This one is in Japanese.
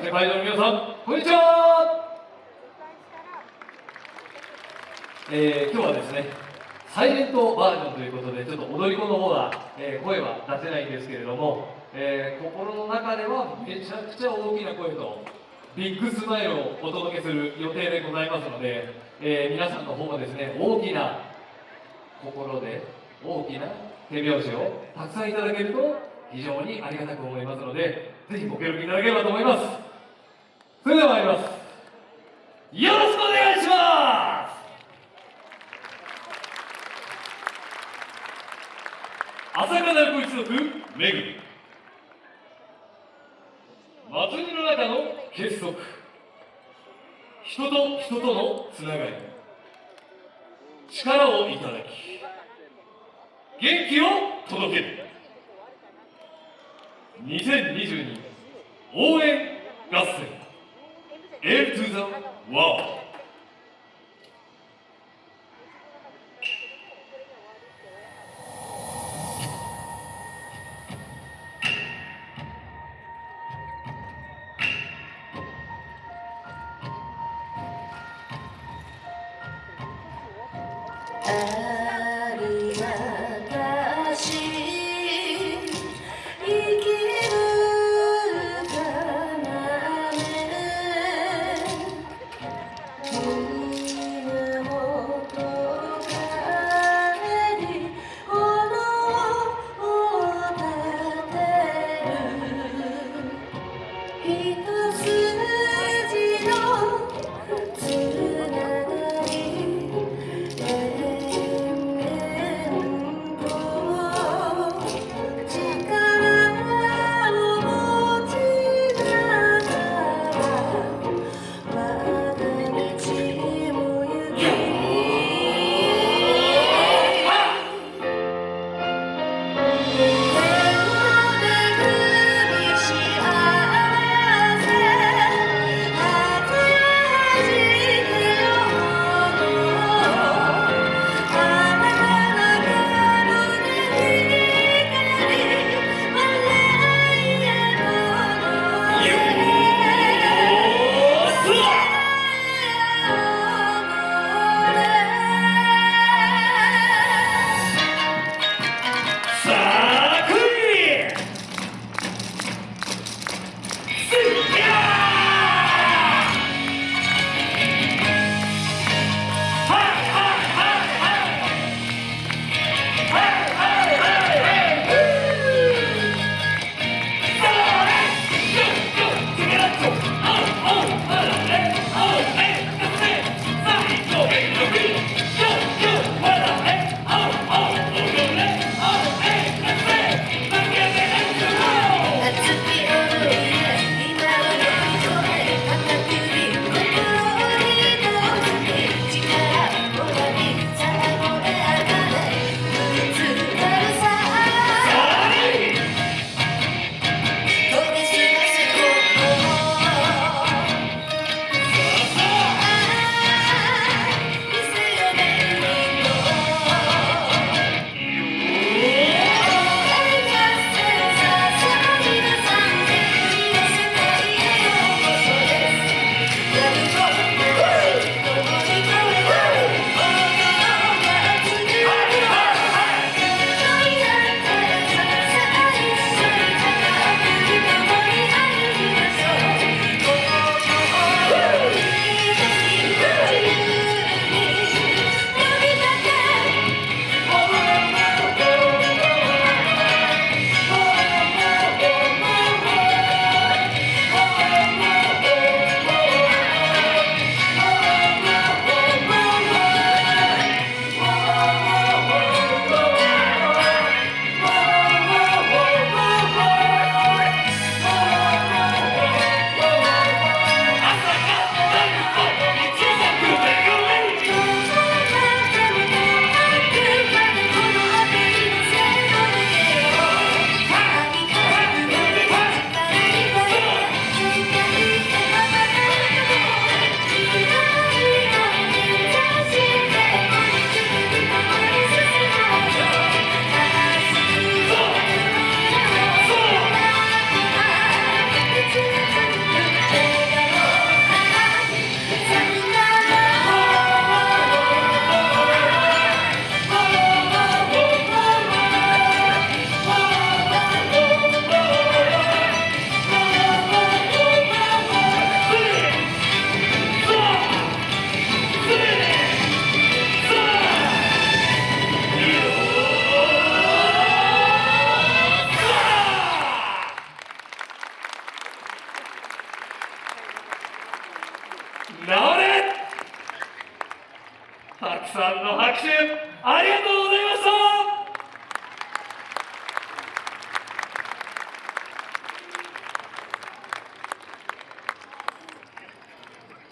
そして会場の皆さんこんにちは、えー、今日はですねサイレントバージョンということでちょっと踊り子の方は、えー、声は出せないんですけれども、えー、心の中ではめちゃくちゃ大きな声とビッグスマイルをお届けする予定でございますので、え、皆さんの方もですね大きな心で大きな手拍子をたくさんいただけると非常にありがたく思いますのでぜひご協力いただければと思います。それでは参りますよろしくお願いします。朝霞子一族めぐり祭りの中の結束。人と人とのつながり。力をいただき元気を届ける。2022応援合戦。into the wall. Uh -huh. 拍手ありがとうございました